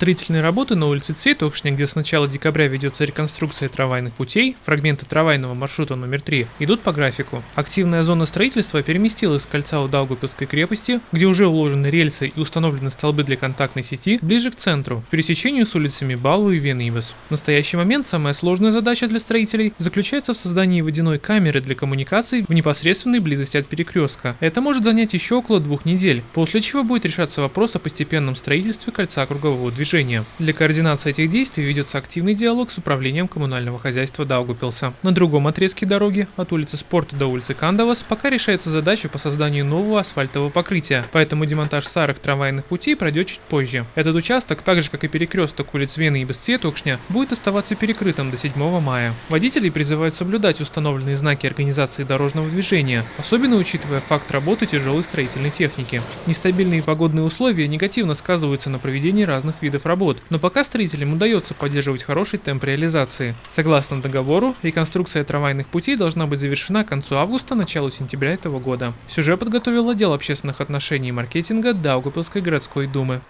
Строительные работы на улице Цветокшня, где с начала декабря ведется реконструкция трамвайных путей, фрагменты трамвайного маршрута номер 3, идут по графику. Активная зона строительства переместилась с кольца у Даугавпилской крепости, где уже уложены рельсы и установлены столбы для контактной сети, ближе к центру, к пересечению с улицами Балу и Венибас. В настоящий момент самая сложная задача для строителей заключается в создании водяной камеры для коммуникаций в непосредственной близости от перекрестка. Это может занять еще около двух недель, после чего будет решаться вопрос о постепенном строительстве кольца кругового движения. Для координации этих действий ведется активный диалог с управлением коммунального хозяйства Даугупилса. На другом отрезке дороги, от улицы Спорта до улицы Кандавас, пока решается задача по созданию нового асфальтового покрытия, поэтому демонтаж старых трамвайных путей пройдет чуть позже. Этот участок, так же как и перекресток улиц Вены и Бесцветокшня, будет оставаться перекрытым до 7 мая. Водителей призывают соблюдать установленные знаки организации дорожного движения, особенно учитывая факт работы тяжелой строительной техники. Нестабильные погодные условия негативно сказываются на проведении разных видов видов работ, но пока строителям удается поддерживать хороший темп реализации. Согласно договору, реконструкция трамвайных путей должна быть завершена к концу августа, началу сентября этого года. Сюжет подготовил отдел общественных отношений и маркетинга Даугапилской городской думы.